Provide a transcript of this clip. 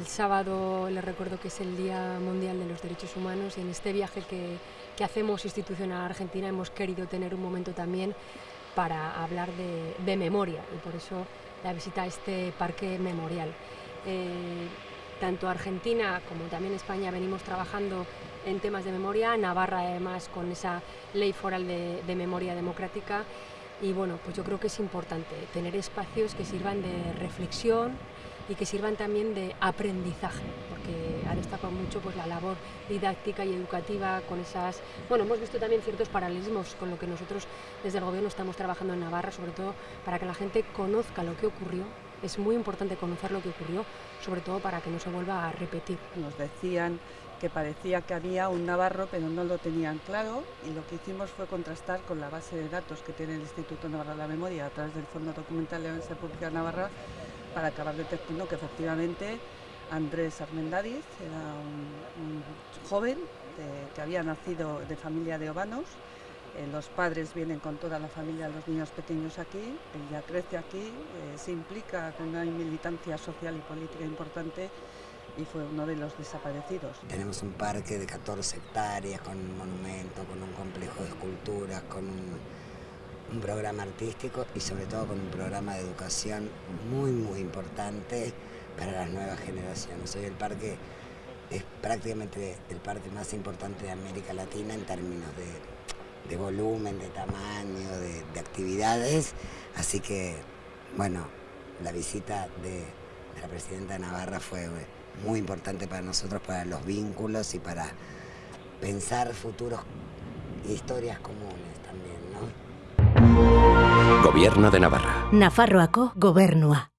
El sábado les recuerdo que es el Día Mundial de los Derechos Humanos y en este viaje que, que hacemos institucional a Argentina hemos querido tener un momento también para hablar de, memoria y por eso la visita a este parque memorial. Eh, tanto Argentina como también España venimos trabajando en temas de memoria, Navarra además con esa ley foral de memoria democrática y bueno, pues yo creo que es importante tener espacios que sirvan de reflexión, y que sirvan también de aprendizaje, porque ha destacado mucho pues, la labor didáctica y educativa con esas... Bueno, hemos visto también ciertos paralelismos con lo que nosotros desde el Gobierno estamos trabajando en Navarra, sobre todo para que la gente conozca lo que ocurrió. Es muy importante conocer lo que ocurrió, sobre todo para que no se vuelva a repetir. Nos decían que parecía que había un navarro, pero no lo tenían claro, y lo que hicimos fue contrastar con la base de datos que tiene el Instituto Navarra de la Memoria a través del Fondo Documental de la Universidad Pública de Navarra, para acabar detectando que efectivamente Andrés Armendariz era un, joven que había nacido de familia de ovanos, eh, los padres vienen con toda la familia, los niños pequeños aquí, ella crece aquí, eh, se implica con una militancia social y política importante y fue uno de los desaparecidos. Tenemos un parque de 14 hectáreas con un monumento, con un complejo de esculturas, con un un programa artístico y sobre todo con un programa de educación muy muy importante para las nuevas generaciones. Hoy el parque es prácticamente el parque más importante de América Latina en términos de, de volumen, de tamaño, de, de, actividades, así que bueno, la visita de, de la presidenta de Navarra fue muy importante para nosotros, para los vínculos y para pensar futuros historias comunes también, ¿no? Gobierno de Navarra. Nafarroako gobernua.